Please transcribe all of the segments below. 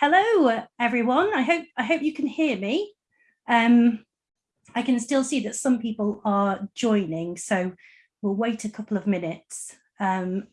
Hello, everyone. I hope I hope you can hear me. Um, I can still see that some people are joining, so we'll wait a couple of minutes. Um,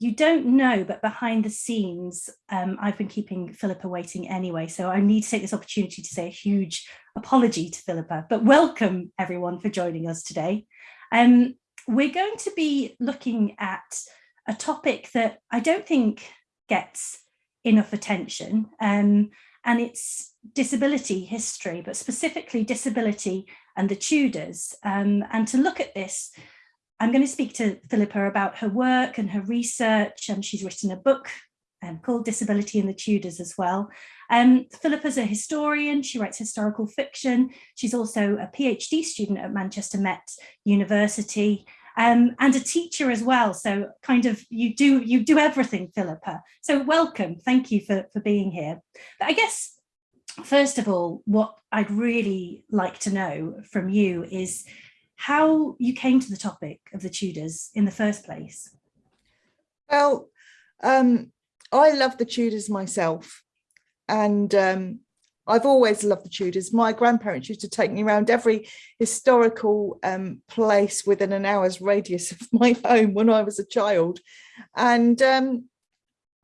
you don't know, but behind the scenes, um, I've been keeping Philippa waiting anyway, so I need to take this opportunity to say a huge apology to Philippa, but welcome everyone for joining us today. Um, we're going to be looking at a topic that I don't think gets enough attention. Um, and it's disability history, but specifically disability and the Tudors. Um, and to look at this, I'm going to speak to Philippa about her work and her research, and she's written a book um, called Disability in the Tudors as well. Um, Philippa's a historian, she writes historical fiction. She's also a PhD student at Manchester Met University, um, and a teacher as well. So kind of you do you do everything, Philippa. So welcome. Thank you for, for being here. But I guess, first of all, what I'd really like to know from you is how you came to the topic of the Tudors in the first place. Well, um, I love the Tudors myself. And um, I've always loved the Tudors. My grandparents used to take me around every historical um, place within an hour's radius of my home when I was a child. And um,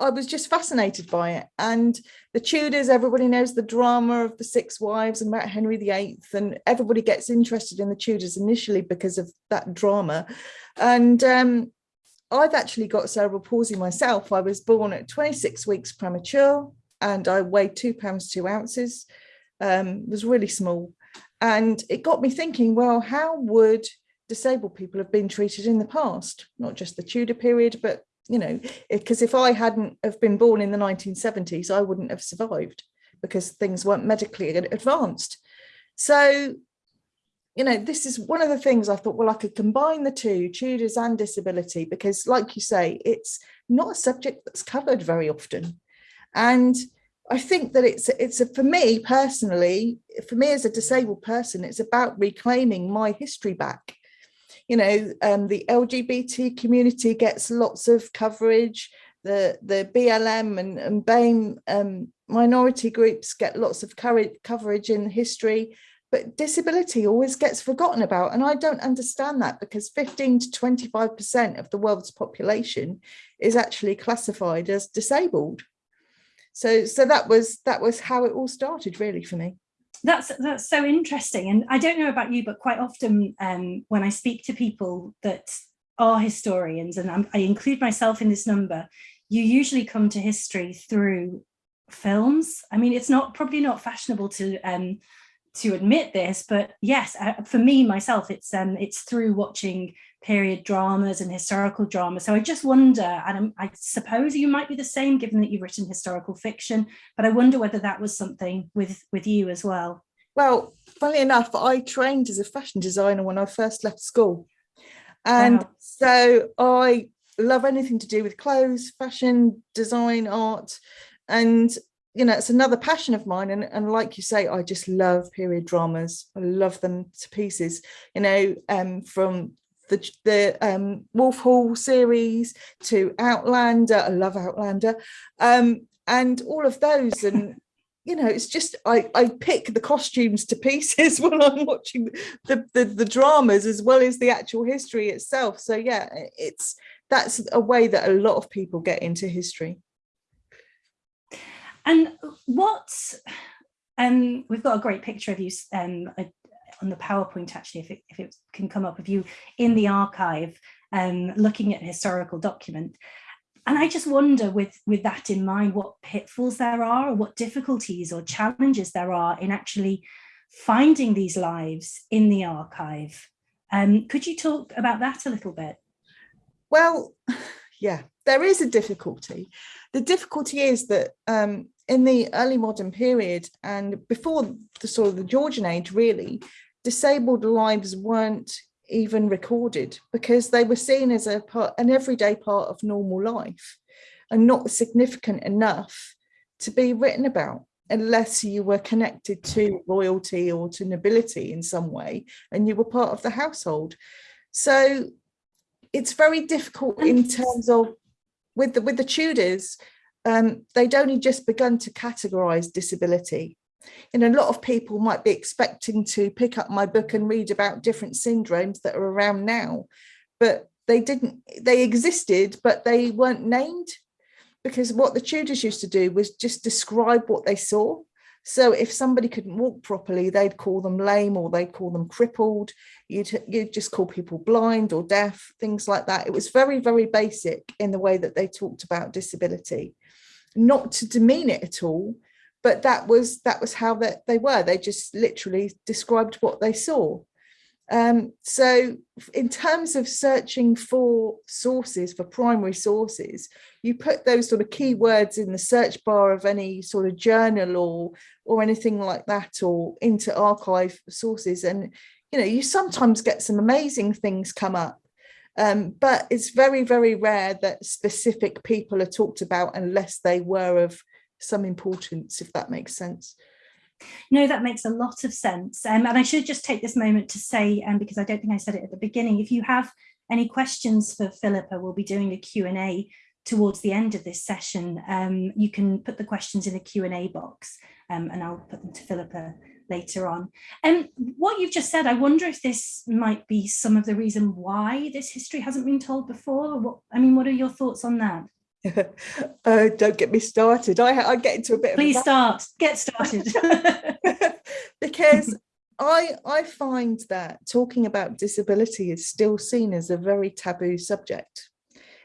I was just fascinated by it. And the Tudors, everybody knows the drama of the Six Wives and about Henry VIII, and everybody gets interested in the Tudors initially because of that drama. And um, I've actually got cerebral palsy myself. I was born at 26 weeks premature and I weighed two pounds, two ounces, um, was really small. And it got me thinking, well, how would disabled people have been treated in the past? Not just the Tudor period, but, you know, because if I hadn't have been born in the 1970s, I wouldn't have survived because things weren't medically advanced. So, you know, this is one of the things I thought, well, I could combine the two, Tudors and disability, because like you say, it's not a subject that's covered very often. And I think that it's it's a, for me personally, for me as a disabled person, it's about reclaiming my history back. You know, um, the LGBT community gets lots of coverage. The the BLM and, and BAME um, minority groups get lots of coverage in history, but disability always gets forgotten about. And I don't understand that because 15 to 25% of the world's population is actually classified as disabled so so that was that was how it all started really for me. That's that's so interesting and i don't know about you but quite often um, when i speak to people that are historians and I'm, i include myself in this number you usually come to history through films. I mean it's not probably not fashionable to um, to admit this, but yes, uh, for me myself, it's um, it's through watching period dramas and historical drama. So I just wonder, and I'm, i suppose you might be the same given that you've written historical fiction, but I wonder whether that was something with with you as well. Well, funnily enough, I trained as a fashion designer when I first left school. And wow. so I love anything to do with clothes, fashion, design, art. And you know, it's another passion of mine. And, and like you say, I just love period dramas. I love them to pieces, you know, um, from the, the um, Wolf Hall series to Outlander. I love Outlander. Um, and all of those. And, you know, it's just, I, I pick the costumes to pieces when I'm watching the, the, the dramas as well as the actual history itself. So yeah, it's, that's a way that a lot of people get into history. And what, um, we've got a great picture of you um, on the PowerPoint actually, if it, if it can come up of you in the archive, um, looking at a historical document. And I just wonder with, with that in mind, what pitfalls there are, or what difficulties or challenges there are in actually finding these lives in the archive. Um, could you talk about that a little bit? Well, yeah, there is a difficulty. The difficulty is that um, in the early modern period and before the sort of the Georgian age, really, disabled lives weren't even recorded because they were seen as a part, an everyday part of normal life and not significant enough to be written about unless you were connected to royalty or to nobility in some way and you were part of the household. So it's very difficult in terms of with the with the Tudors um, they'd only just begun to categorize disability. And a lot of people might be expecting to pick up my book and read about different syndromes that are around now, but they didn't, they existed, but they weren't named because what the Tudors used to do was just describe what they saw. So if somebody couldn't walk properly, they'd call them lame or they'd call them crippled. You'd, you'd just call people blind or deaf, things like that. It was very, very basic in the way that they talked about disability. Not to demean it at all, but that was that was how that they were. They just literally described what they saw. Um, so in terms of searching for sources, for primary sources, you put those sort of keywords in the search bar of any sort of journal or, or anything like that, or into archive sources. And, you know, you sometimes get some amazing things come up. Um, but it's very, very rare that specific people are talked about unless they were of some importance, if that makes sense. No, that makes a lot of sense. Um, and I should just take this moment to say, um, because I don't think I said it at the beginning, if you have any questions for Philippa, we'll be doing a Q&A towards the end of this session. Um, you can put the questions in the Q&A box um, and I'll put them to Philippa later on. And what you've just said, I wonder if this might be some of the reason why this history hasn't been told before. What, I mean, what are your thoughts on that? oh, don't get me started. I, I get into a bit Please of start. Get started. because I I find that talking about disability is still seen as a very taboo subject.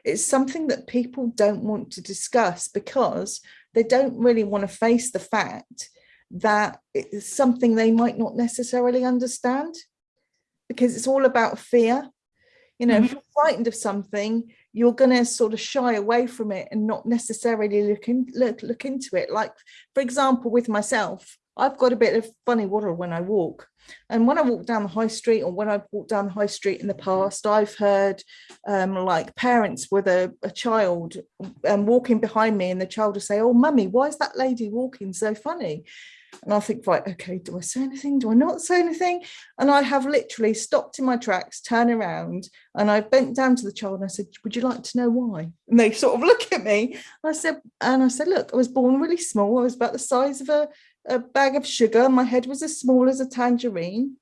It's something that people don't want to discuss because they don't really want to face the fact that it's something they might not necessarily understand because it's all about fear. You know, mm -hmm. if mm-hmm. you're frightened of something, you're going to sort of shy away from it and not necessarily look, in, look, look into it. Like, for example, with myself, I've got a bit of funny water when I walk. And when I walk down the high street or when I've walked down the high street in the past, I've heard um, like parents with a, a child um, walking behind me and the child will say, oh, mummy, why is that lady walking so funny? And I think, right, okay, do I say anything? Do I not say anything? And I have literally stopped in my tracks, turn around, and I bent down to the child and I said, would you like to know why? And they sort of look at me. I said, and I said, look, I was born really small. I was about the size of a, a bag of sugar. My head was as small as a tangerine.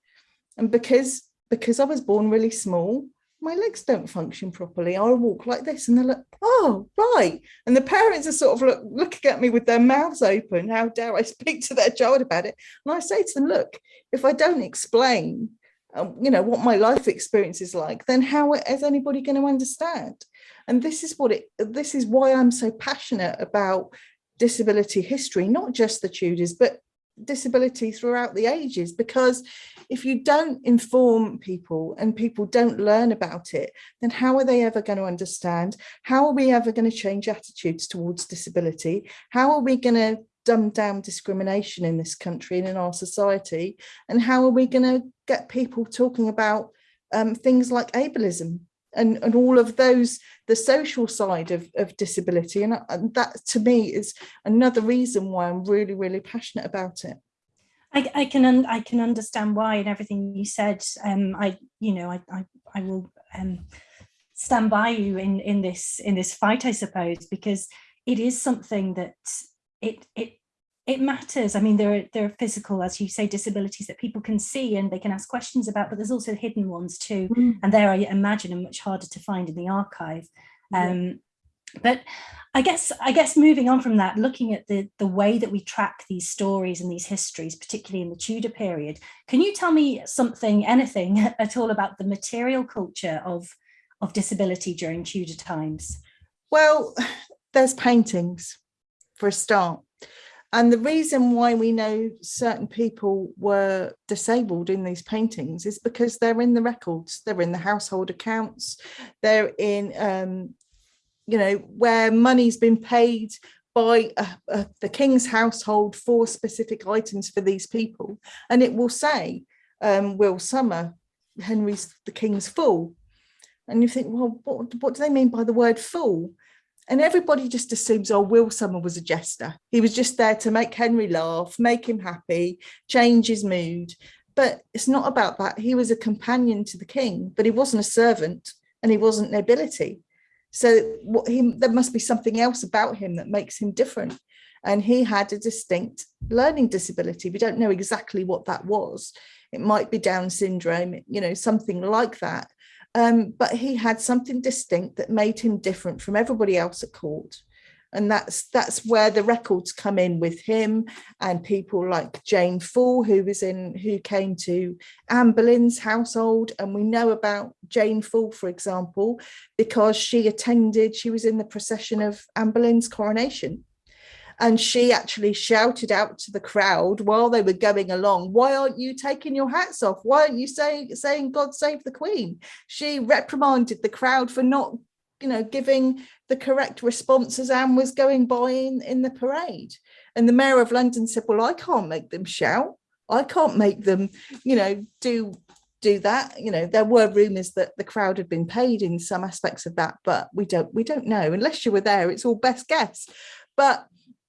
And because because I was born really small, my legs don't function properly. I'll walk like this and they're like, oh, right. And the parents are sort of look, looking at me with their mouths open. How dare I speak to their child about it? And I say to them, look, if I don't explain, um, you know, what my life experience is like, then how is anybody going to understand? And this is what it, this is why I'm so passionate about disability history, not just the Tudors, but disability throughout the ages because if you don't inform people and people don't learn about it then how are they ever going to understand? How are we ever going to change attitudes towards disability? How are we going to dumb down discrimination in this country and in our society? And how are we going to get people talking about um, things like ableism and, and all of those, the social side of, of disability. And, and that to me is another reason why I'm really, really passionate about it. I, I can I can understand why and everything you said. Um, I you know I I, I will um, stand by you in in this in this fight, I suppose, because it is something that it it it matters. I mean, there are, there are physical, as you say, disabilities that people can see and they can ask questions about, but there's also hidden ones too. Mm. And there, I imagine, are much harder to find in the archive. Um, yeah. But I guess, I guess moving on from that, looking at the, the way that we track these stories and these histories, particularly in the Tudor period, can you tell me something, anything at all about the material culture of, of disability during Tudor times? Well, there's paintings for a start. And the reason why we know certain people were disabled in these paintings is because they're in the records, they're in the household accounts, they're in, um, you know, where money's been paid by uh, uh, the king's household for specific items for these people. And it will say, um, Will Summer, Henry's the king's fool. And you think, well, what, what do they mean by the word fool? And everybody just assumes, oh, Will Somer was a jester. He was just there to make Henry laugh, make him happy, change his mood. But it's not about that. He was a companion to the king, but he wasn't a servant and he wasn't nobility. So what he, there must be something else about him that makes him different. And he had a distinct learning disability. We don't know exactly what that was. It might be Down syndrome, you know, something like that. Um, but he had something distinct that made him different from everybody else at court. And that's that's where the records come in with him and people like Jane Foole who was in who came to Anne Boleyn's household. And we know about Jane Foole for example because she attended she was in the procession of Anne Boleyn's coronation and she actually shouted out to the crowd while they were going along why aren't you taking your hats off why aren't you saying saying god save the queen she reprimanded the crowd for not you know, giving the correct response as Anne was going by in, in the parade. And the mayor of London said, well, I can't make them shout. I can't make them, you know, do do that. You know, there were rumours that the crowd had been paid in some aspects of that, but we don't we don't know unless you were there. It's all best guess. But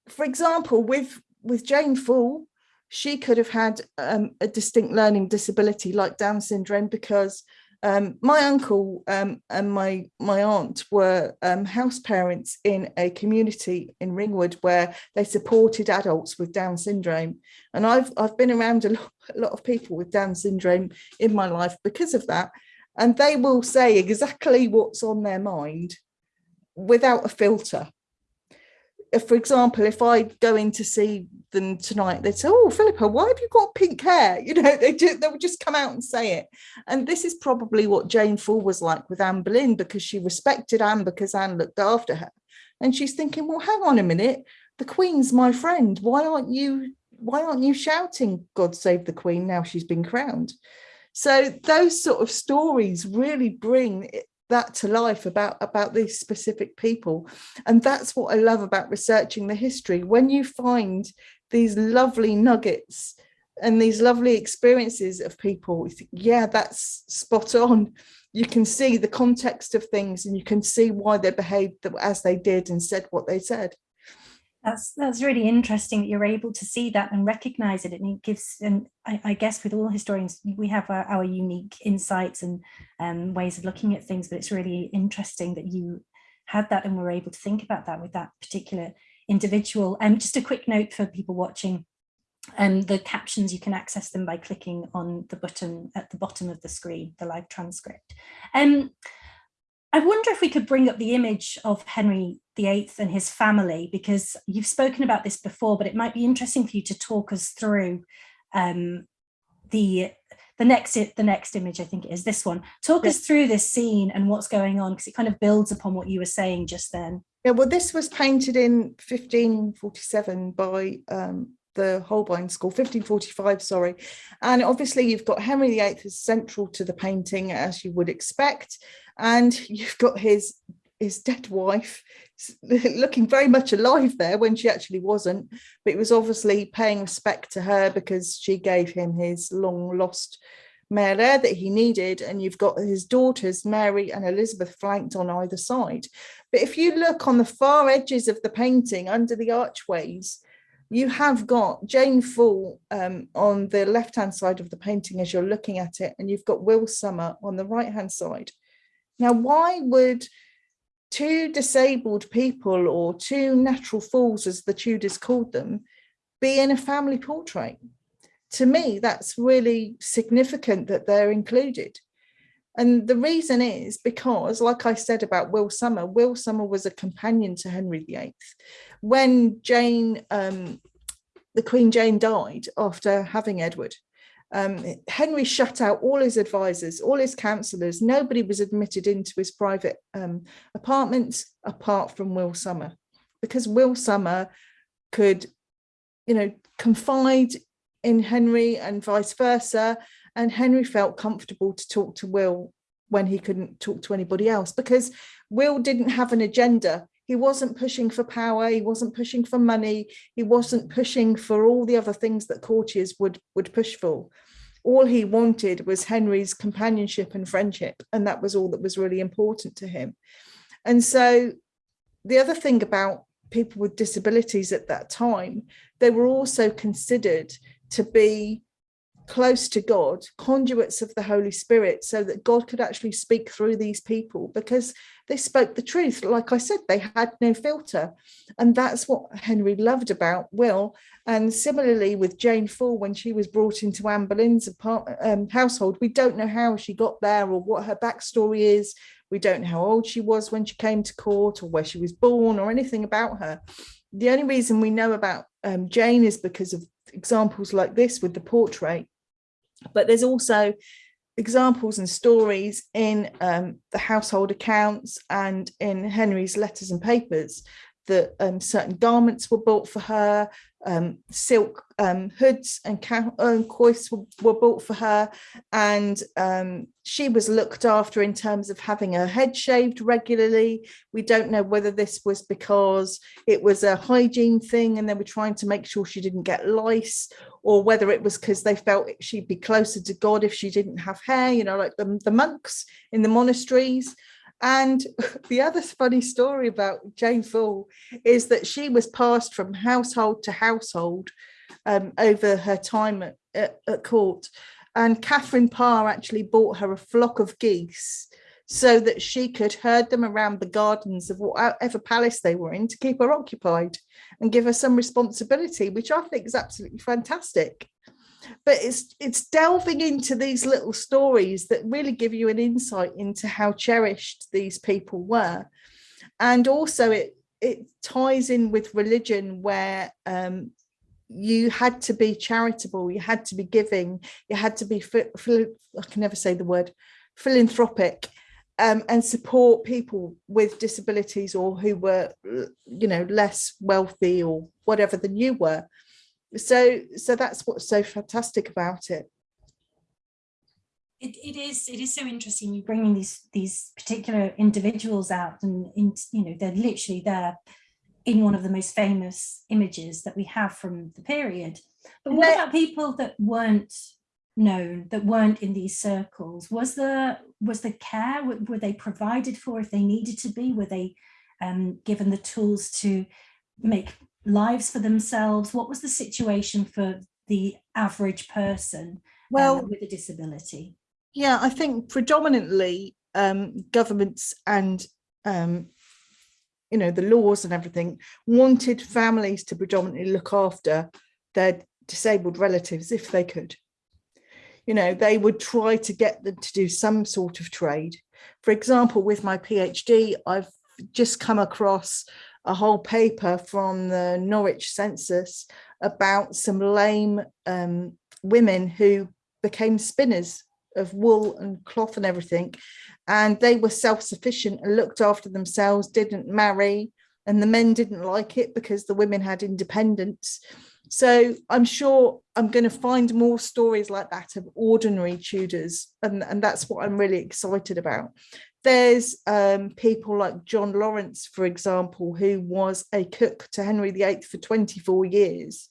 for example, with with Jane Foole, she could have had um, a distinct learning disability like Down syndrome because um, my uncle um, and my my aunt were um, house parents in a community in Ringwood where they supported adults with Down syndrome, and I've I've been around a lot, a lot of people with Down syndrome in my life because of that, and they will say exactly what's on their mind without a filter if, for example, if I go in to see them tonight, they'd say, oh, Philippa, why have you got pink hair? You know, they, do, they would just come out and say it. And this is probably what Jane Foole was like with Anne Boleyn because she respected Anne because Anne looked after her. And she's thinking, well, hang on a minute, the Queen's my friend. Why aren't you, why aren't you shouting, God save the Queen now she's been crowned? So those sort of stories really bring that to life about about these specific people. And that's what i love about researching the history. When you find these lovely nuggets and these lovely experiences of people think, yeah that's spot on. You can see the context of things and you can see why they behaved as they did and said what they said that's that's really interesting that you're able to see that and recognize it and it gives and I, I guess with all historians we have our, our unique insights and um, ways of looking at things but it's really interesting that you had that and were able to think about that with that particular individual. And um, just a quick note for people watching um, the captions you can access them by clicking on the button at the bottom of the screen the live transcript. Um I wonder if we could bring up the image of Henry VIII and his family, because you've spoken about this before, but it might be interesting for you to talk us through um, the the next the next image, I think it is this one. Talk us through this scene and what's going on, because it kind of builds upon what you were saying just then. Yeah, well, this was painted in 1547 by um, the Holbein School, 1545, sorry. And obviously you've got Henry VIII is central to the painting, as you would expect. And you've got his his dead wife looking very much alive there when she actually wasn't. But it was obviously paying respect to her because she gave him his long lost male heir that he needed. And you've got his daughters Mary and Elizabeth flanked on either side. But if you look on the far edges of the painting under the archways you have got Jane Foole um, on the left hand side of the painting as you're looking at it. And you've got Will Summer on the right hand side now, why would two disabled people or two natural fools, as the Tudors called them, be in a family portrait? To me, that's really significant that they're included. And the reason is because, like I said about Will Summer, Will Summer was a companion to Henry VIII. When Jane, um, the Queen Jane died after having Edward, um, Henry shut out all his advisors, all his councillors. Nobody was admitted into his private um, apartments apart from Will Summer, because Will Summer could, you know, confide in Henry and vice versa. And Henry felt comfortable to talk to Will when he couldn't talk to anybody else because Will didn't have an agenda. He wasn't pushing for power. He wasn't pushing for money. He wasn't pushing for all the other things that courtiers would, would push for. All he wanted was Henry's companionship and friendship. And that was all that was really important to him. And so the other thing about people with disabilities at that time, they were also considered to be close to God, conduits of the Holy Spirit, so that God could actually speak through these people because they spoke the truth. Like I said, they had no filter. And that's what Henry loved about Will. And similarly with Jane Foole, when she was brought into Anne Boleyn's apartment, um, household, we don't know how she got there or what her backstory is. We don't know how old she was when she came to court or where she was born or anything about her. The only reason we know about um, Jane is because of examples like this with the portrait but there's also examples and stories in um, the household accounts and in Henry's letters and papers that um, certain garments were bought for her, um, silk um, hoods and um, coifs were, were, bought for her, and um, she was looked after in terms of having her head shaved regularly. We don't know whether this was because it was a hygiene thing and they were trying to make sure she didn't get lice, or whether it was because they felt she'd be closer to God if she didn't have hair, you know, like the, the monks in the monasteries. And the other funny story about Jane Foole is that she was passed from household to household um, over her time at, at, at, court. And Catherine Parr actually bought her a flock of geese so that she could herd them around the gardens of whatever palace they were in to keep her occupied and give her some responsibility, which I think is absolutely fantastic but it's it's delving into these little stories that really give you an insight into how cherished these people were. And also it it ties in with religion where um, you had to be charitable you had to be giving you had to be i can never say the word philanthropic um, and support people with disabilities or who were you know less wealthy or whatever than you were so so that's what's so fantastic about it. It, it is it is so interesting you bringing these these particular individuals out and in, you know they're literally there in one of the most famous images that we have from the period. But what about people that weren't known that weren't in these circles? Was the was the care were, were they provided for if they needed to be? Were they um, given the tools to make lives for themselves? What was the situation for the average person well, um, with a disability? Yeah, I think predominantly um, governments and um, you know the laws and everything wanted families to predominantly look after their disabled relatives if they could. You know, they would try to get them to do some sort of trade. For example, with my PhD, I've just come across a whole paper from the Norwich census about some lame um, women who became spinners of wool and cloth and everything. And they were self-sufficient and looked after themselves, didn't marry, and the men didn't like it because the women had independence. So I'm sure I'm going to find more stories like that of ordinary Tudors, and, and that's what I'm really excited about. There's um, people like John Lawrence, for example, who was a cook to Henry VIII for 24 years.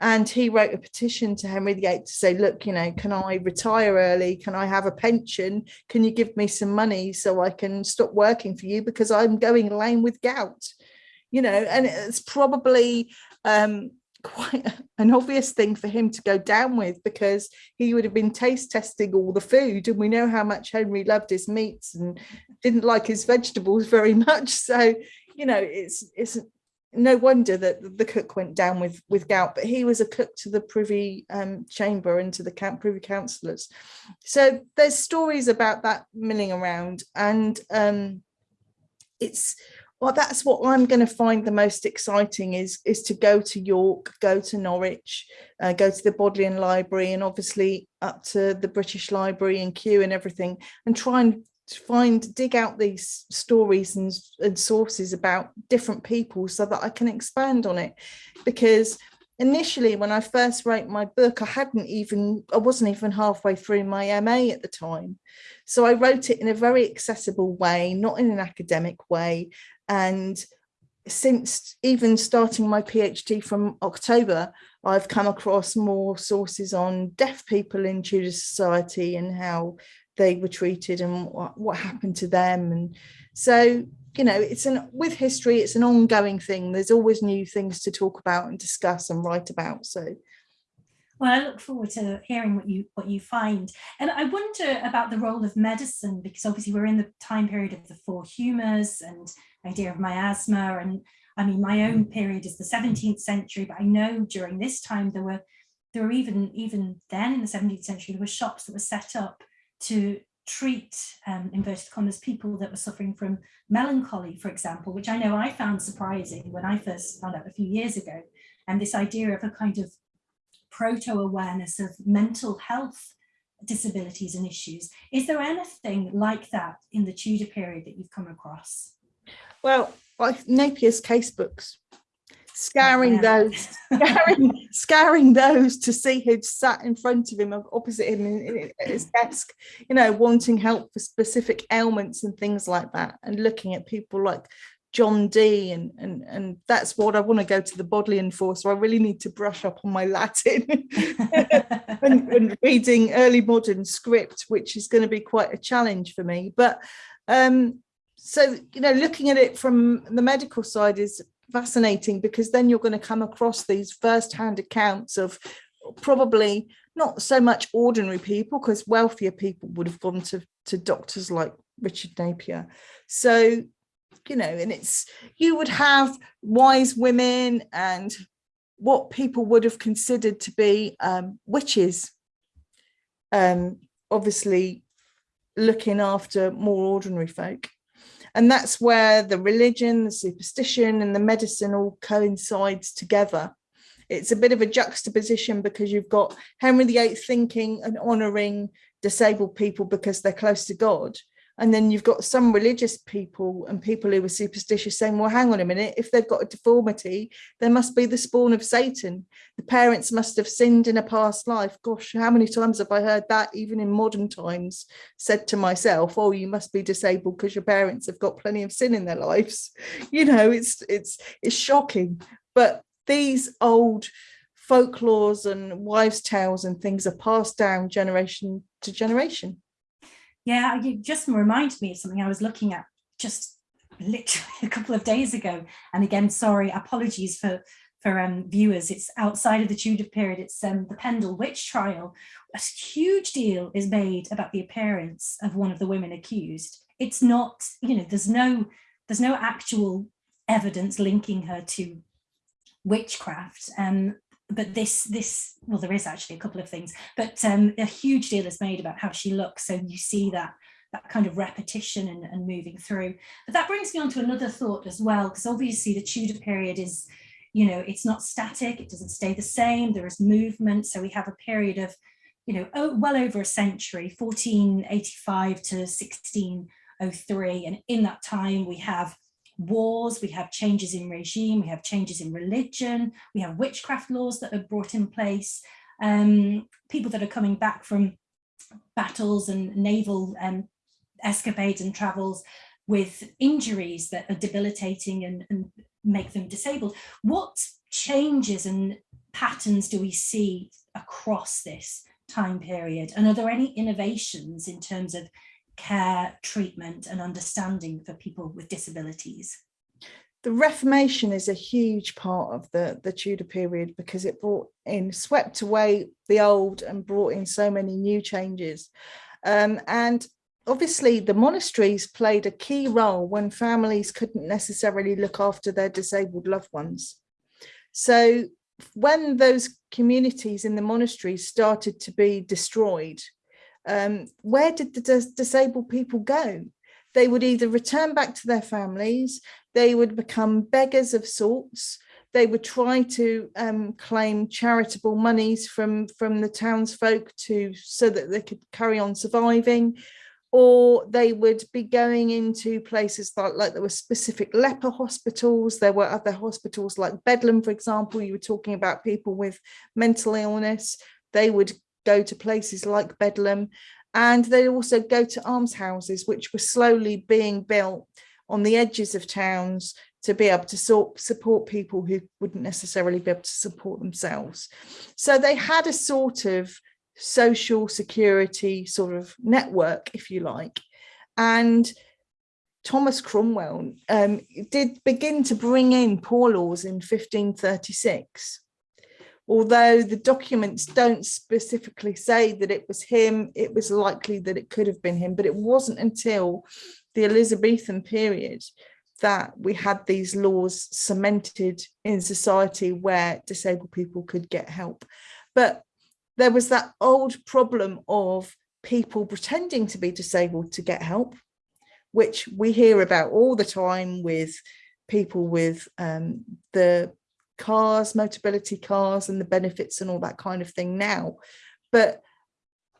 And he wrote a petition to Henry VIII to say, look, you know, can I retire early? Can I have a pension? Can you give me some money so I can stop working for you because I'm going lame with gout? You know, and it's probably um, quite an obvious thing for him to go down with because he would have been taste testing all the food and we know how much Henry loved his meats and didn't like his vegetables very much. So you know it's it's no wonder that the cook went down with with gout but he was a cook to the privy um, chamber and to the camp privy councillors. So there's stories about that milling around and um, it's well, that's what I'm going to find the most exciting is, is to go to York, go to Norwich, uh, go to the Bodleian Library and obviously up to the British Library and Kew and everything and try and find, dig out these stories and, and sources about different people so that I can expand on it. Because initially when I first wrote my book, I hadn't even, I wasn't even halfway through my MA at the time. So I wrote it in a very accessible way, not in an academic way, and since even starting my PhD from October, I've come across more sources on deaf people in Tudor society and how they were treated and what, what happened to them. And so, you know, it's an with history, it's an ongoing thing. There's always new things to talk about and discuss and write about. So Well, I look forward to hearing what you what you find. And I wonder about the role of medicine, because obviously we're in the time period of the four humours and idea of miasma. And I mean, my own period is the 17th century, but I know during this time there were there were even even then in the 17th century, there were shops that were set up to treat um, inverted commas people that were suffering from melancholy, for example, which I know I found surprising when I first found out a few years ago. And this idea of a kind of proto-awareness of mental health disabilities and issues. Is there anything like that in the Tudor period that you've come across? Well, like Napier's casebooks, scouring oh, those, scouring, scouring those to see who'd sat in front of him, opposite him in, in, at his desk, you know, wanting help for specific ailments and things like that, and looking at people like John Dee and and and that's what I want to go to the Bodleian for so I really need to brush up on my Latin and, and, reading early modern script which is going to be quite a challenge for me but um so you know looking at it from the medical side is fascinating because then you're going to come across these first-hand accounts of probably not so much ordinary people because wealthier people would have gone to to doctors like Richard Napier so you know, and it's, you would have wise women and what people would have considered to be um, witches, um, obviously looking after more ordinary folk. And that's where the religion, the superstition and the medicine all coincides together. It's a bit of a juxtaposition because you've got Henry VIII thinking and honouring disabled people because they're close to God. And then you've got some religious people and people who are superstitious saying, well, hang on a minute, if they've got a deformity, they must be the spawn of Satan. The parents must have sinned in a past life. Gosh, how many times have I heard that, even in modern times, said to myself, oh, you must be disabled because your parents have got plenty of sin in their lives. You know, it's it's it's shocking. But these old folklores and wives' tales and things are passed down generation to generation. Yeah, you just reminded me of something I was looking at just literally a couple of days ago. And again, sorry, apologies for for um, viewers. It's outside of the Tudor period. It's um, the Pendle witch trial. A huge deal is made about the appearance of one of the women accused. It's not, you know, there's no there's no actual evidence linking her to witchcraft. Um, but this this well there is actually a couple of things but um a huge deal is made about how she looks so you see that that kind of repetition and, and moving through. But that brings me on to another thought as well because obviously the Tudor period is you know it's not static it doesn't stay the same there is movement. So we have a period of you know oh, well over a century 1485 to 1603 and in that time we have wars, we have changes in regime, we have changes in religion, we have witchcraft laws that are brought in place, um, people that are coming back from battles and naval um, escapades and travels with injuries that are debilitating and, and make them disabled. What changes and patterns do we see across this time period? And are there any innovations in terms of care, treatment and understanding for people with disabilities? The Reformation is a huge part of the, the Tudor period because it brought in, swept away the old and brought in so many new changes. Um, and obviously the monasteries played a key role when families couldn't necessarily look after their disabled loved ones. So when those communities in the monasteries started to be destroyed, um, where did the dis disabled people go? They would either return back to their families, they would become beggars of sorts, they would try to um, claim charitable monies from, from the townsfolk to so that they could carry on surviving, or they would be going into places like, like there were specific leper hospitals, there were other hospitals like Bedlam, for example, you were talking about people with mental illness, they would go to places like Bedlam and they also go to almshouses which were slowly being built on the edges of towns to be able to sort, support people who wouldn't necessarily be able to support themselves. So they had a sort of social security sort of network, if you like. And Thomas Cromwell um, did begin to bring in poor laws in 1536 although the documents don't specifically say that it was him, it was likely that it could have been him, but it wasn't until the Elizabethan period that we had these laws cemented in society where disabled people could get help. But there was that old problem of people pretending to be disabled to get help, which we hear about all the time with people with um, the cars, motability cars and the benefits and all that kind of thing now. But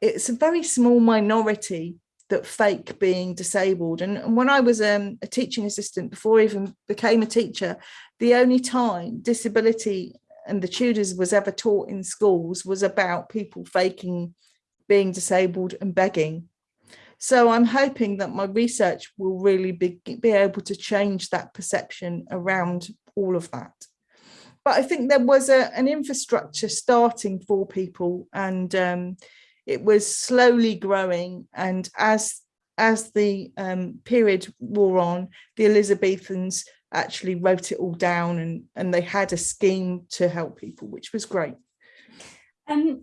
it's a very small minority that fake being disabled. And, when I was um, a teaching assistant before I even became a teacher, the only time disability and the Tudors was ever taught in schools was about people faking being disabled and begging. So I'm hoping that my research will really be, be able to change that perception around all of that. But I think there was a, an infrastructure starting for people and um, it was slowly growing. And as as the um, period wore on, the Elizabethans actually wrote it all down and, and they had a scheme to help people, which was great. Um,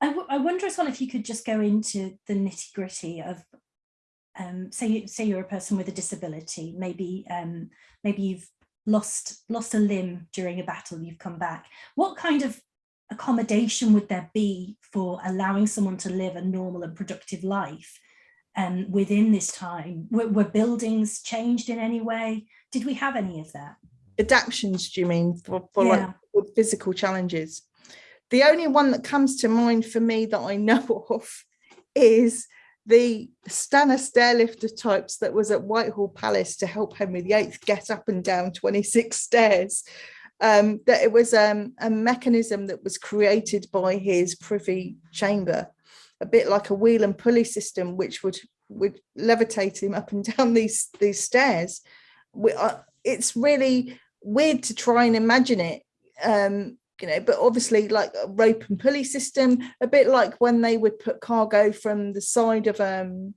I, I wonder as well if you could just go into the nitty gritty of, um, say, say you're a person with a disability, maybe um, maybe you've lost lost a limb during a battle, you've come back. What kind of accommodation would there be for allowing someone to live a normal and productive life um, within this time? Were, were buildings changed in any way? Did we have any of that? Adaptions, do you mean, for, for Yeah. like physical challenges? The only one that comes to mind for me that I know of is the Stanner stairlifter types that was at Whitehall Palace to help Henry VIII get up and down 26 stairs. Um, that it was um, a mechanism that was created by his privy chamber, a bit like a wheel and pulley system, which would would levitate him up and down these these stairs. We, uh, it's really weird to try and imagine it um, you know, but obviously like a rope and pulley system, a bit like when they would put cargo from the side of um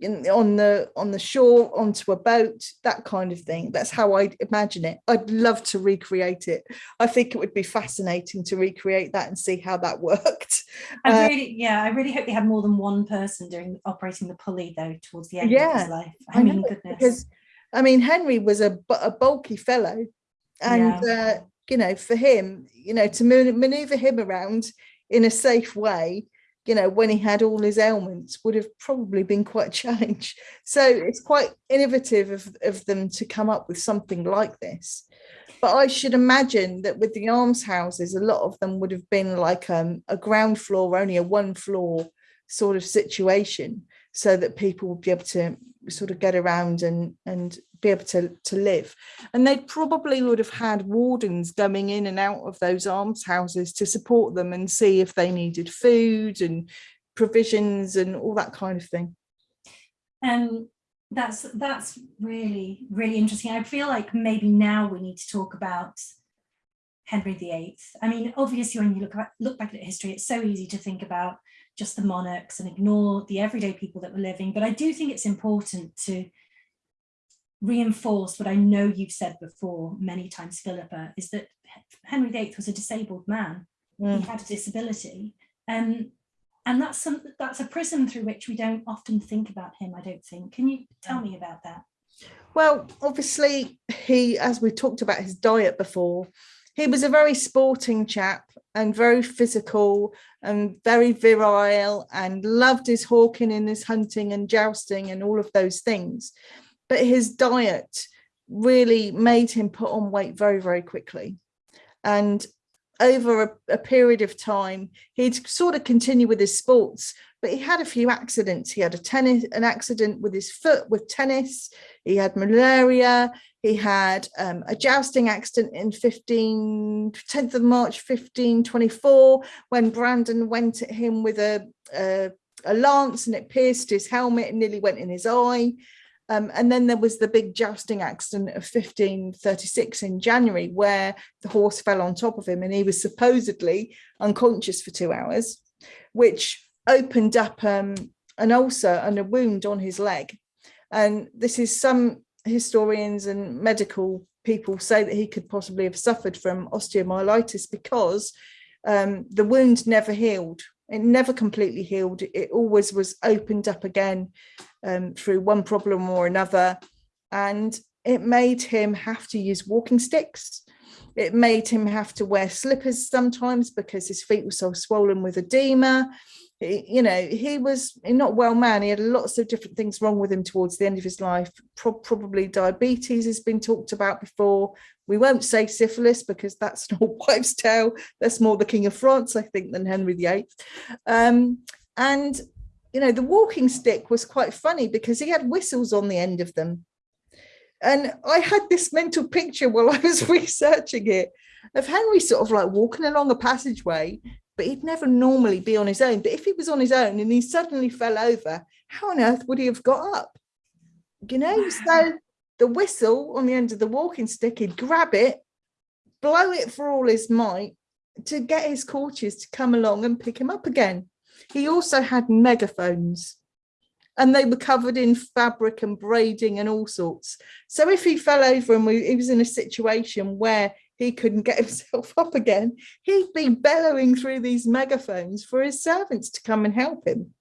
in, on the on the shore onto a boat, that kind of thing. That's how I imagine it. I'd love to recreate it. I think it would be fascinating to recreate that and see how that worked. I Uh, really, yeah, I really hope they had more than one person doing operating the pulley though towards the end of his life. I, I mean, know, goodness. because I mean Henry was a, a bulky fellow and uh, you know for him you know to man- maneuver him around in a safe way you know when he had all his ailments would have probably been quite a challenge. So it's quite innovative of, of them to come up with something like this. But I should imagine that with the almshouses, a lot of them would have been like um, a ground floor, only a one floor sort of situation, so that people would be able to sort of get around and and be able to to live. And they probably would have had wardens going in and out of those almshouses to support them and see if they needed food and provisions and all that kind of thing. Um, that's that's really really interesting. I feel like maybe now we need to talk about Henry VIII. I mean, obviously, when you look at, look back at history, it's so easy to think about just the monarchs and ignore the everyday people that were living. But I do think it's important to reinforce what I know you've said before many times, Philippa, is that Henry VIII was a disabled man. Mm. He had a disability. Um, and that's some that's a prism through which we don't often think about him, I don't think. Can you tell me about that? Well, obviously, he, as we talked about his diet before, he was a very sporting chap and very physical and very virile and loved his hawking and his hunting and jousting and all of those things. But his diet really made him put on weight very, very quickly. And over a, a period of time, he'd sort of continue with his sports, but he had a few accidents. He had a tennis, an accident with his foot with tennis. He had malaria. He had um, a jousting accident in 15, 10th of March, 1524, when Brandon went at him with a, a, a lance and it pierced his helmet and nearly went in his eye. Um, and then there was the big jousting accident of 1536 in January, where the horse fell on top of him and he was supposedly unconscious for two hours, which opened up um, an ulcer and a wound on his leg. And this is some historians and medical people say that he could possibly have suffered from osteomyelitis because um, the wound never healed. It never completely healed. It always was opened up again um, through one problem or another. And it made him have to use walking sticks. It made him have to wear slippers sometimes because his feet were so swollen with edema you know, he was not well man. He had lots of different things wrong with him towards the end of his life. Pro probably diabetes has been talked about before. We won't say syphilis because that's not wives' tale. That's more the King of France, I think, than Henry VIII. Um, and, you know, the walking stick was quite funny because he had whistles on the end of them. And I had this mental picture while I was researching it of Henry sort of like walking along a passageway but he'd never normally be on his own. But if he was on his own and he suddenly fell over, how on earth would he have got up? You know, so the whistle on the end of the walking stick, he'd grab it, blow it for all his might to get his courtiers to come along and pick him up again. He also had megaphones and they were covered in fabric and braiding and all sorts. So if he fell over and we, he was in a situation where he couldn't get himself up again, he'd be bellowing through these megaphones for his servants to come and help him.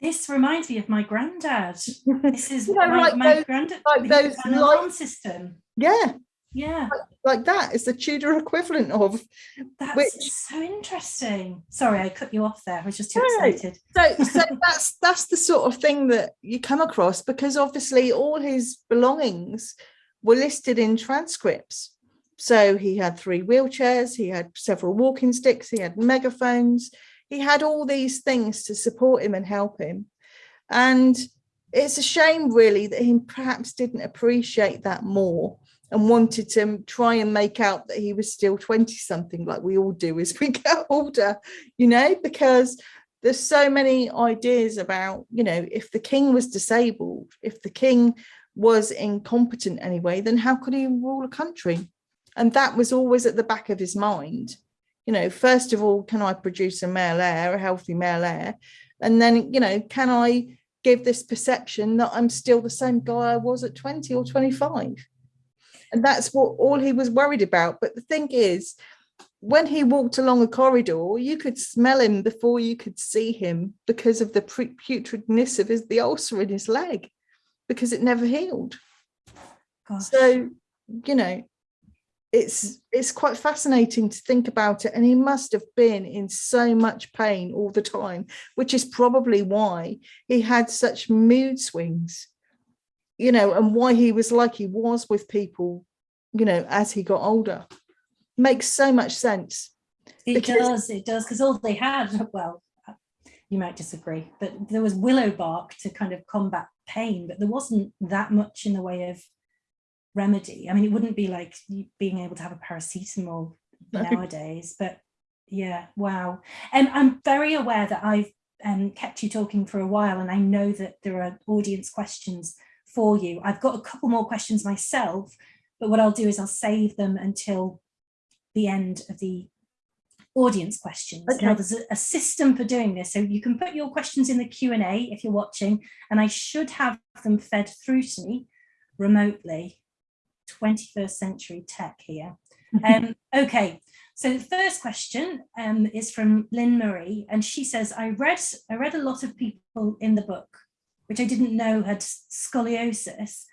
This reminds me of my granddad. This is you know, my, like my those, granddad. like those alarm system. yeah, Yeah, like, like that is the Tudor equivalent of. that's Which- so interesting. Sorry, I cut you off there. I was just too No. excited. So, so that's that's the sort of thing that you come across because obviously all his belongings were listed in transcripts. So he had three wheelchairs, he had several walking sticks, he had megaphones, he had all these things to support him and help him. And it's a shame really that he perhaps didn't appreciate that more and wanted to try and make out that he was still 20 something like we all do as we get older, you know, because there's so many ideas about, you know, if the king was disabled, if the king was incompetent anyway, then how could he rule a country? And that was always at the back of his mind. You know, first of all, can I produce a male heir, a healthy male heir? And then, you know, can I give this perception that I'm still the same guy I was at 20 or 25? And that's what all he was worried about. But the thing is, when he walked along a corridor, you could smell him before you could see him because of the putridness of his the ulcer in his leg, because it never healed. Gosh. So, you know, it's it's quite fascinating to think about it. And he must have been in so much pain all the time, which is probably why he had such mood swings, you know, and why he was like he was with people, you know, as he got older. Makes so much sense. It because- does, it does, because all they had, well, you might disagree, but there was willow bark to kind of combat pain, but there wasn't that much in the way of remedy. I mean, it wouldn't be like being able to have a paracetamol No. nowadays, but yeah, wow. And I'm very aware that I've um, kept you talking for a while, and I know that there are audience questions for you. I've got a couple more questions myself, but what I'll do is I'll save them until the end of the audience questions. Now there's a, a system for doing this. So you can put your questions in the Q&A if you're watching, and I should have them fed through to me remotely. 21st century tech here. Um, okay, so the first question um, is from Lynn Marie, and she says, I read, I read a lot of people in the book, which I didn't know had scoliosis,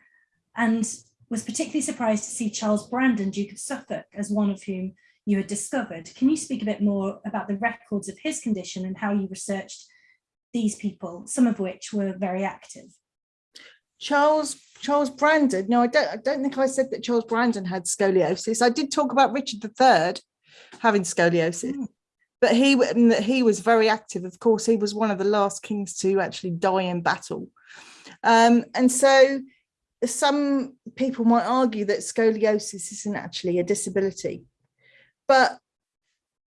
and was particularly surprised to see Charles Brandon, Duke of Suffolk, as one of whom you had discovered. Can you speak a bit more about the records of his condition and how you researched these people, some of which were very active? Charles Charles Brandon. No, I don't I don't think I said that Charles Brandon had scoliosis. I did talk about Richard III having scoliosis. Mm. But he that he was very active. Of course, he was one of the last kings to actually die in battle. Um, and so some people might argue that scoliosis isn't actually a disability. But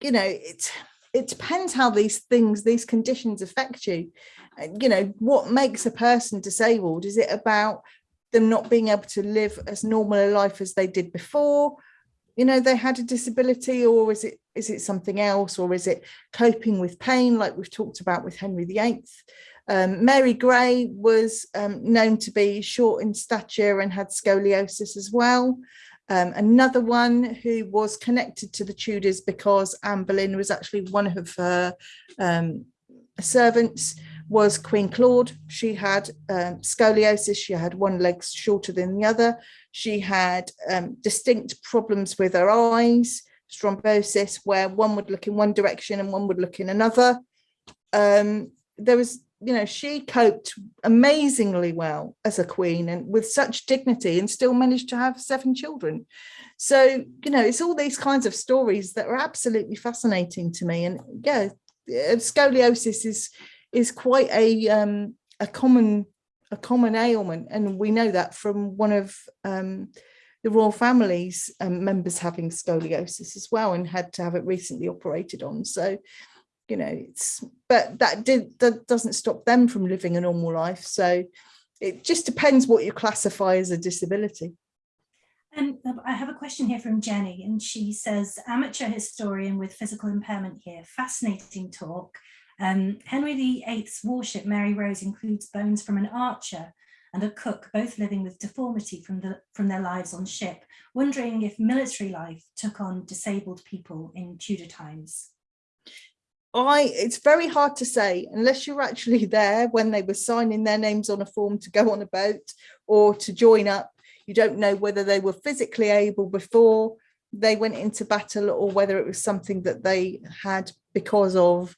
you know, it it depends how these things, these conditions affect you. You know, what makes a person disabled? Is it about them not being able to live as normal a life as they did before? You know, they had a disability, or is it is it something else, or is it coping with pain, like we've talked about with Henry VIII? Um, Mary Grey was um, known to be short in stature and had scoliosis as well. Um, another one who was connected to the Tudors because Anne Boleyn was actually one of her um, servants was Queen Claude. She had um, scoliosis. She had one leg shorter than the other. She had um, distinct problems with her eyes, strabismus, where one would look in one direction and one would look in another. Um, there was you know, she coped amazingly well as a queen and with such dignity and still managed to have seven children. So, you know, it's all these kinds of stories that are absolutely fascinating to me. And yeah, uh, scoliosis is is quite a um, a common a common ailment, and we know that from one of um, the royal family's um, members having scoliosis as well, and had to have it recently operated on. So you know it's but that did that doesn't stop them from living a normal life so it just depends what you classify as a disability and um, I have a question here from Jenny, and she says, amateur historian with physical impairment here, fascinating talk. Um, Henry VIII's warship Mary Rose includes bones from an archer and a cook, both living with deformity from, the, from their lives on ship, wondering if military life took on disabled people in Tudor times. I it's very hard to say unless you're actually there when they were signing their names on a form to go on a boat or to join up. You don't know whether they were physically able before they went into battle or whether it was something that they had because of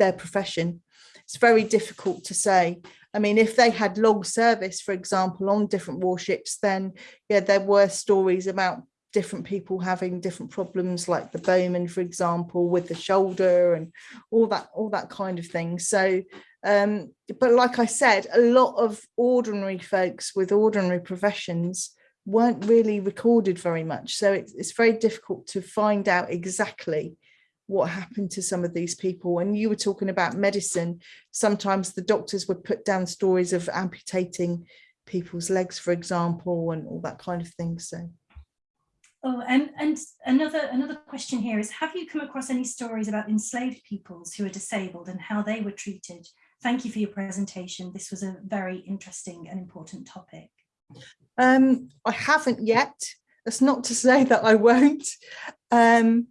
their profession. It's very difficult to say. I mean, if they had long service, for example, on different warships, then yeah, there were stories about different people having different problems like the bowman for example with the shoulder and all that all that kind of thing so um but like i said a lot of ordinary folks with ordinary professions weren't really recorded very much so it's, it's very difficult to find out exactly what happened to some of these people and you were talking about medicine sometimes the doctors would put down stories of amputating people's legs for example and all that kind of thing so Oh, and, and another another question here is, have you come across any stories about enslaved peoples who are disabled and how they were treated? Thank you for your presentation. This was a very interesting and important topic. Um, I haven't yet. That's not to say that I won't. Um,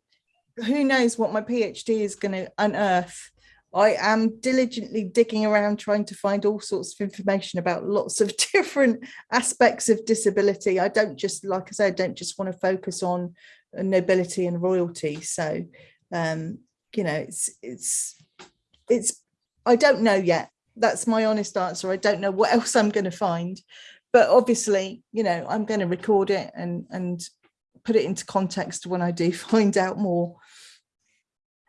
who knows what my PhD is going to unearth. I am diligently digging around trying to find all sorts of information about lots of different aspects of disability. I don't just, like I said, I don't just want to focus on nobility and royalty. So, um, you know, it's, it's, it's, I don't know yet. That's my honest answer. I don't know what else I'm going to find, but obviously, you know, I'm going to record it and, and put it into context when I do find out more.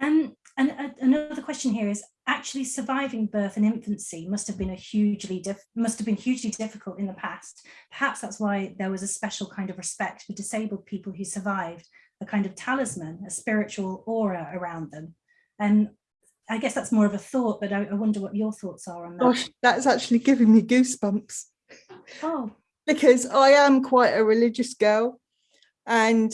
Um, and uh, another question here is actually surviving birth and infancy must have been a hugely must have been hugely difficult in the past. Perhaps that's why there was a special kind of respect for disabled people who survived, a kind of talisman, a spiritual aura around them. And I guess that's more of a thought, but I, I wonder what your thoughts are on that. Gosh, that's actually giving me goosebumps. Oh. because I am quite a religious girl and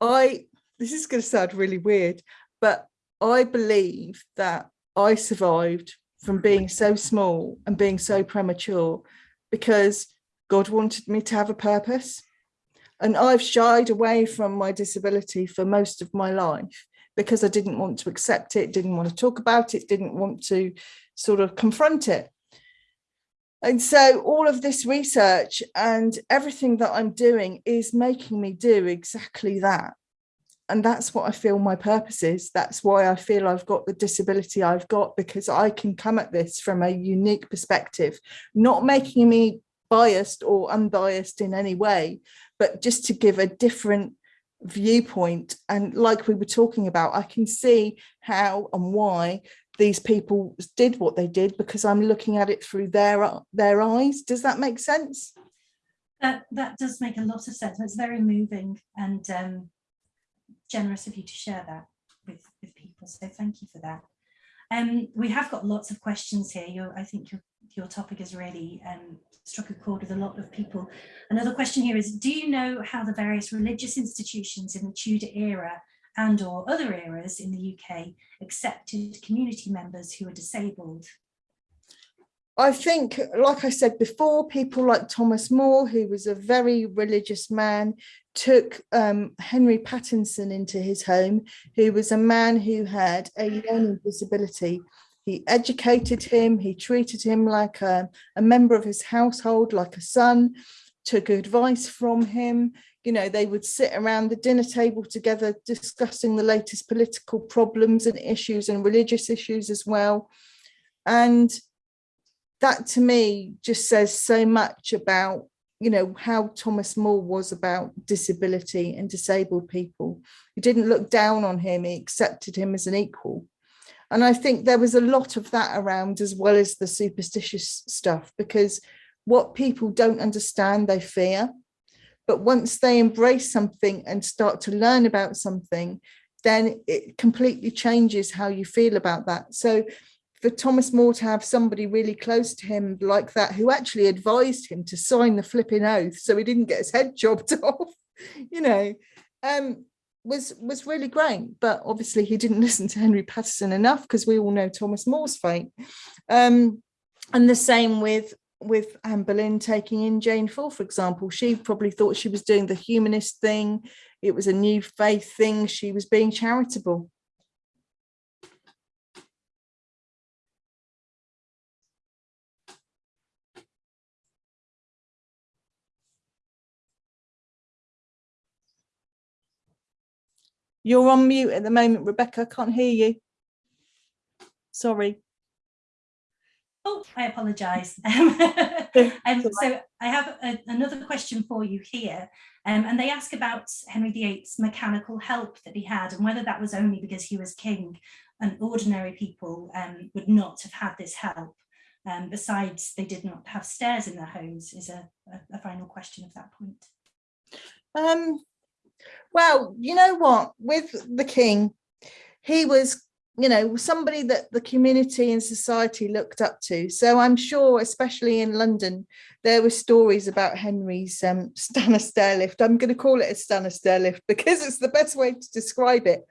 I, this is going to sound really weird, but I believe that I survived from being so small and being so premature because God wanted me to have a purpose. And I've shied away from my disability for most of my life because I didn't want to accept it, didn't want to talk about it, didn't want to sort of confront it. And so all of this research and everything that I'm doing is making me do exactly that and that's what I feel my purpose is. That's why I feel I've got the disability I've got because I can come at this from a unique perspective, not making me biased or unbiased in any way, but just to give a different viewpoint. And like we were talking about, I can see how and why these people did what they did because I'm looking at it through their their eyes. Does that make sense? That that does make a lot of sense. It's very moving and um, generous of you to share that with, with people. So thank you for that. Um, we have got lots of questions here. I think your, your topic has really um, struck a chord with a lot of people. Another question here is, do you know how the various religious institutions in the Tudor era and or other eras in the UK accepted community members who are disabled? I think, like I said before, people like Thomas More, who was a very religious man, took um, Henry Pattinson into his home, who was a man who had a learning disability. He educated him, he treated him like a, a member of his household, like a son, took advice from him. You know, they would sit around the dinner table together discussing the latest political problems and issues and religious issues as well. And that to me just says so much about you know how Thomas More was about disability and disabled people. He didn't look down on him, he accepted him as an equal. And I think there was a lot of that around as well as the superstitious stuff because what people don't understand, they fear. But once they embrace something and start to learn about something, then it completely changes how you feel about that. So for Thomas More to have somebody really close to him like that, who actually advised him to sign the flipping oath so he didn't get his head chopped off, you know, um, was was really great. But obviously he didn't listen to Henry Patterson enough because we all know Thomas More's fate. Um, and the same with with Anne Boleyn taking in Jane Foole, for example, she probably thought she was doing the humanist thing. It was a new faith thing. She was being charitable. You're on mute at the moment, Rebecca. I can't hear you. Sorry. Oh, I apologise. um, so I have a, another question for you here. Um, and they ask about Henry VIII's mechanical help that he had and whether that was only because he was king and ordinary people um, would not have had this help. Um, besides, they did not have stairs in their homes is a, a, a final question of that point. Well, you know what, with the king, he was, you know, somebody that the community and society looked up to. So I'm sure, especially in London, there were stories about Henry's um, Stannah stair lift. I'm going to call it a Stannah stair lift because it's the best way to describe it.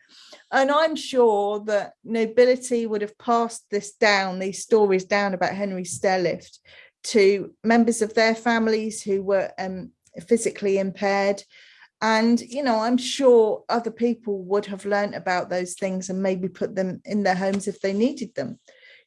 And I'm sure that nobility would have passed this down, these stories down about Henry's stair lift to members of their families who were um, physically impaired and, you know, I'm sure other people would have learned about those things and maybe put them in their homes if they needed them.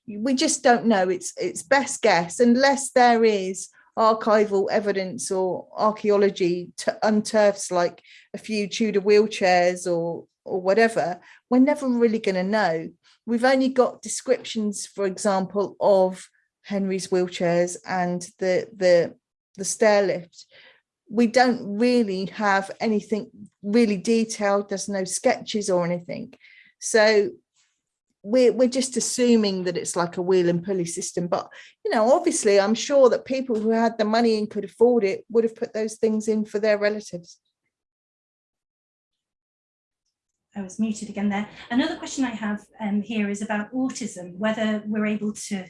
We just don't know. It's it's best guess unless there is archival evidence or archaeology to unearths like a few Tudor wheelchairs or or whatever, we're never really going to know. We've only got descriptions, for example, of Henry's wheelchairs and the the the stair lift we don't really have anything really detailed. There's no sketches or anything. So we're, we're just assuming that it's like a wheel and pulley system. But, you know, obviously, I'm sure that people who had the money and could afford it would have put those things in for their relatives. I was muted again there. Another question I have um, here is about autism, whether we're able to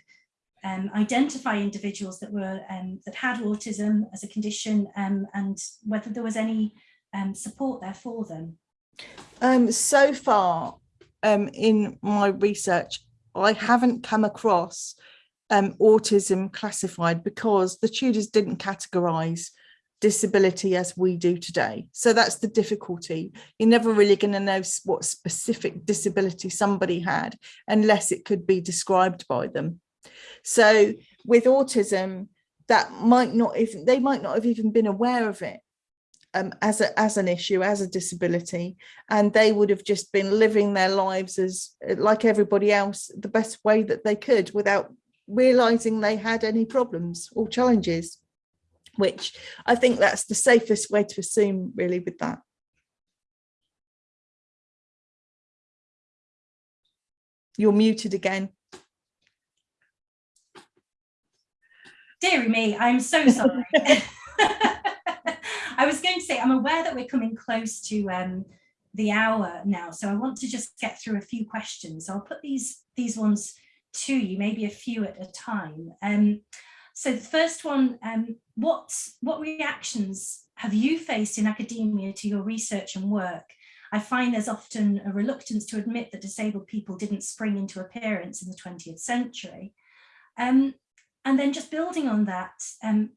um, identify individuals that were um, that had autism as a condition um, and whether there was any um, support there for them? Um, so far um, in my research, I haven't come across autism classified because the Tudors didn't categorise disability as we do today. So that's the difficulty. You're never really going to know what specific disability somebody had unless it could be described by them. So with autism, that might not even they might not have even been aware of it um, as a as an issue, as a disability, and they would have just been living their lives as like everybody else, the best way that they could without realizing they had any problems or challenges, which I think that's the safest way to assume really with that. You're muted again. Deary me, I'm so sorry. I was going to say, I'm aware that we're coming close to um, the hour now, so I want to just get through a few questions. So I'll put these, these ones to you, maybe a few at a time. Um, so the first one, um, what, what reactions have you faced in academia to your research and work? I find there's often a reluctance to admit that disabled people didn't spring into appearance in the 20th century. Um, and then just building on that, um,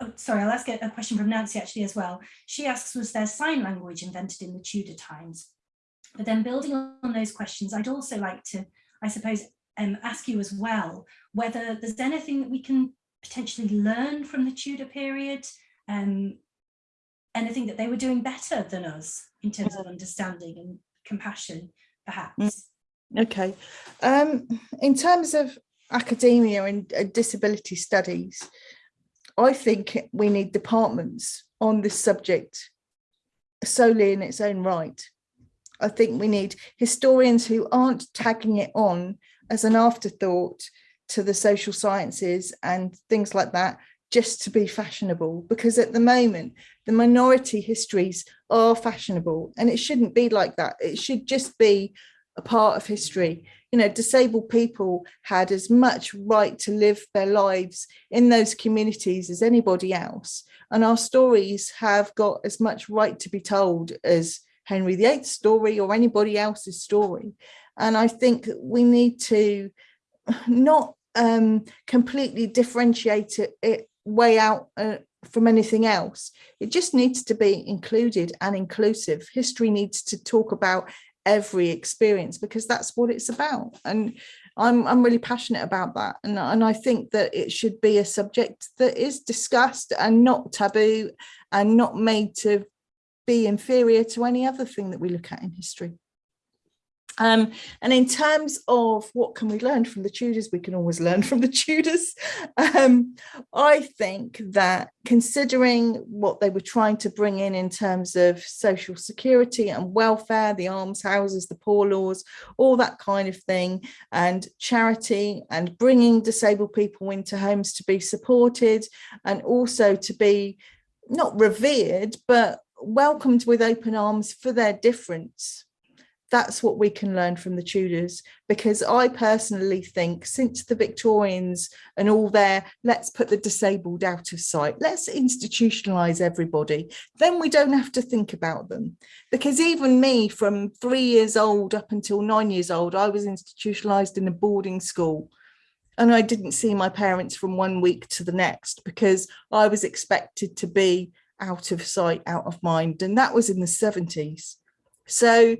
oh, sorry, I'll ask a, a question from Nancy actually as well. She asks, was there sign language invented in the Tudor times? But then building on those questions, I'd also like to, I suppose, um, ask you as well, whether there's anything that we can potentially learn from the Tudor period, um, anything that they were doing better than us in terms of understanding and compassion, perhaps. Okay. Um, in terms of academia and disability studies, I think we need departments on this subject solely in its own right. I think we need historians who aren't tagging it on as an afterthought to the social sciences and things like that just to be fashionable because at the moment the minority histories are fashionable and it shouldn't be like that it should just be a part of history you know disabled people had as much right to live their lives in those communities as anybody else and our stories have got as much right to be told as henry viii's story or anybody else's story and i think we need to not um, completely differentiate it, it way out uh, from anything else. It just needs to be included and inclusive. History needs to talk about every experience because that's what it's about. And I'm, I'm really passionate about that. And, and I think that it should be a subject that is discussed and not taboo and not made to be inferior to any other thing that we look at in history. Um, and in terms of what can we learn from the Tudors, we can always learn from the Tudors. Um, I think that considering what they were trying to bring in in terms of social security and welfare, the almshouses, the poor laws, all that kind of thing, and charity and bringing disabled people into homes to be supported and also to be not revered, but welcomed with open arms for their difference that's what we can learn from the Tudors because I personally think since the Victorians and all their let's put the disabled out of sight let's institutionalize everybody then we don't have to think about them. Because even me from three years old up until nine years old I was institutionalized in a boarding school. And I didn't see my parents from one week to the next because I was expected to be out of sight out of mind. And that was in the 70s so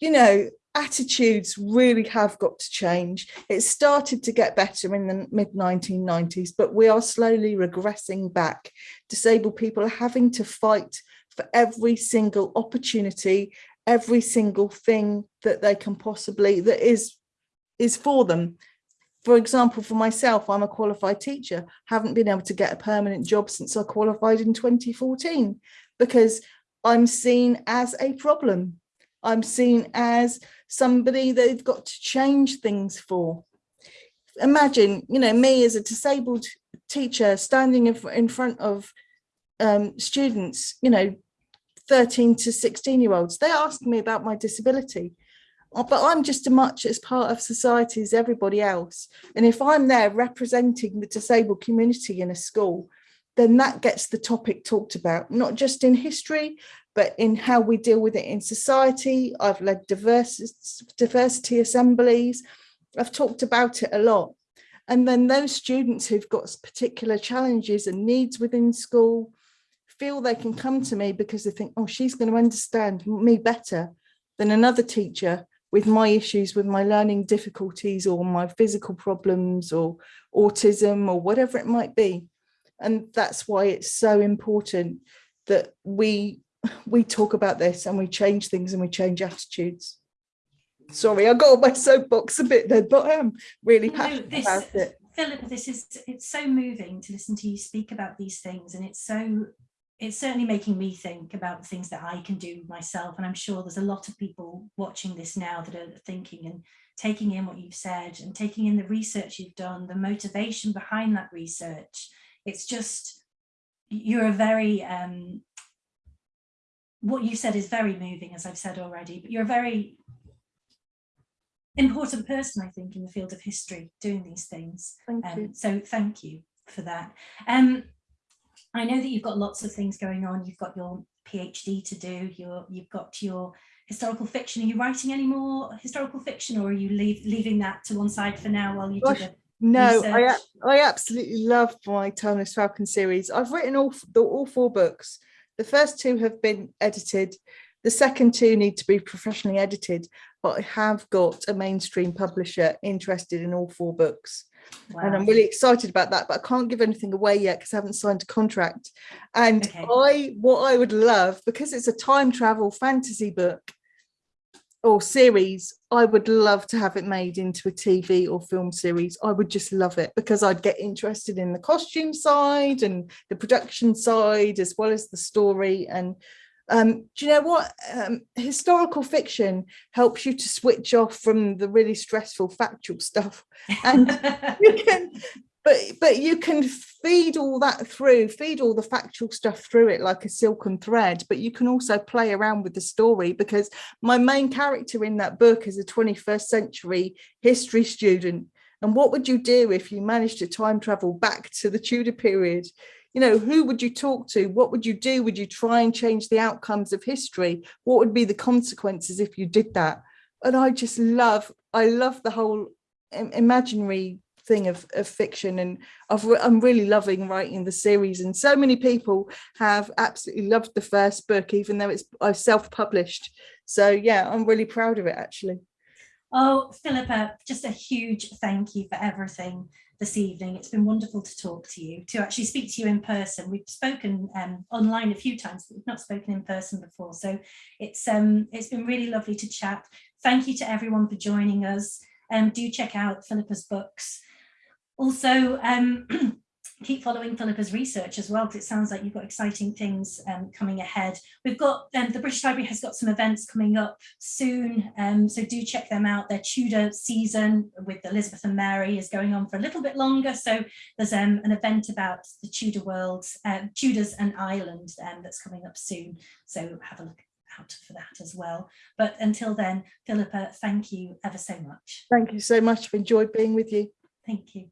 you know, attitudes really have got to change. It started to get better in the mid 1990s, but we are slowly regressing back. Disabled people are having to fight for every single opportunity, every single thing that they can possibly, that is, is for them. For example, for myself, I'm a qualified teacher, haven't been able to get a permanent job since I qualified in 2014 because I'm seen as a problem I'm seen as somebody they've got to change things for. Imagine, you know, me as a disabled teacher standing in front of um, students, you know, 13 to 16 year olds, they ask me about my disability, uh, but I'm just as much as part of society as everybody else. And if I'm there representing the disabled community in a school, then that gets the topic talked about, not just in history, but in how we deal with it in society. I've led diversity, diversity assemblies. I've talked about it a lot. And then those students who've got particular challenges and needs within school feel they can come to me because they think, oh, she's going to understand me better than another teacher with my issues with my learning difficulties or my physical problems or autism or whatever it might be. And that's why it's so important that we we talk about this and we change things and we change attitudes. Sorry, I got on my soapbox a bit then, but I am really passionate no, this, about it. Philip, this is it's so moving to listen to you speak about these things, and it's so it's certainly making me think about things that I can do myself. And I'm sure there's a lot of people watching this now that are thinking and taking in what you've said and taking in the research you've done, the motivation behind that research. It's just you're a very um, what you said is very moving, as I've said already, but you're a very important person, I think, in the field of history, doing these things. Thank um, you. So thank you for that. Um, I know that you've got lots of things going on. You've got your PhD to do. You're, you've got your historical fiction. Are you writing any more historical fiction or are you leave, leaving that to one side for now while you Gosh, do the No, I, research? a- I absolutely love my Timeless Falcon series. I've written all the all four books. The first two have been edited. The second two need to be professionally edited, but I have got a mainstream publisher interested in all four books. and I'm really excited about that. But I can't give anything away yet because I haven't signed a contract. And Okay. I, what I would love, because it's a time travel fantasy book or series, I would love to have it made into a TV or film series. I would just love it because I'd get interested in the costume side and the production side as well as the story. And um, do you know what? Um, historical fiction helps you to switch off from the really stressful factual stuff and you can but but you can feed all that through feed all the factual stuff through it like a silken thread but you can also play around with the story because my main character in that book is a 21st century history student. And what would you do if you managed to time travel back to the tudor period? You know who would you talk to? What would you do? Would you try and change the outcomes of history? What would be the consequences if you did that? And i just love i love the whole imaginary thing of, of fiction and I've, I'm really loving writing the series and so many people have absolutely loved the first book even though it's I self-published so yeah I'm really proud of it actually Oh, Philippa, just a huge thank you for everything this evening. It's been wonderful to talk to you, to actually speak to you in person. We've spoken um, online a few times, but we've not spoken in person before. So it's um, it's been really lovely to chat. Thank you to everyone for joining us. Um, do check out Philippa's books. Also, um, keep following Philippa's research as well, because it sounds like you've got exciting things um, coming ahead. We've got um, the British Library has got some events coming up soon, um, so do check them out. Their Tudor season with Elizabeth and Mary is going on for a little bit longer. So there's um, an event about the Tudor world, uh, Tudors and Ireland um, that's coming up soon. So have a look out for that as well. But until then, Philippa, thank you ever so much. thank you so much I've enjoyed being with you Thank you.